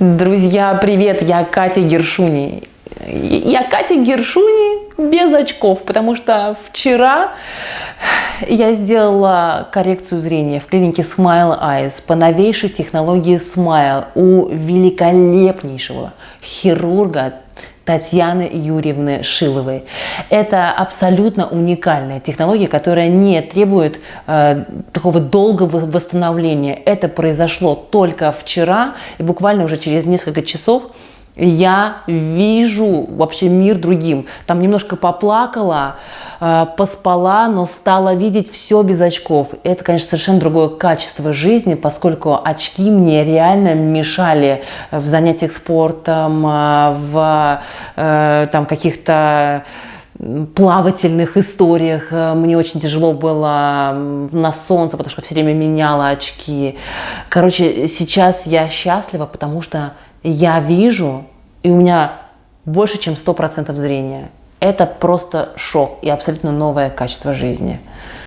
Друзья, привет! Я Катя Гершуни. Я Катя Гершуни без очков, потому что вчера я сделала коррекцию зрения в клинике Smile Eyes по новейшей технологии Smile у великолепнейшего хирурга Татьяны Юрьевны Шиловой. Это абсолютно уникальная технология, которая не требует э, такого долгого восстановления. Это произошло только вчера, и буквально уже через несколько часов я вижу вообще мир другим. Там немножко поплакала, э, поспала, но стала видеть все без очков. Это, конечно, совершенно другое качество жизни, поскольку очки мне реально мешали в занятиях спортом, э, в э, там каких-то плавательных историях. Мне очень тяжело было на солнце, потому что все время меняла очки. Короче, сейчас я счастлива, потому что я вижу, и у меня больше, чем 100% зрения. Это просто шок и абсолютно новое качество жизни.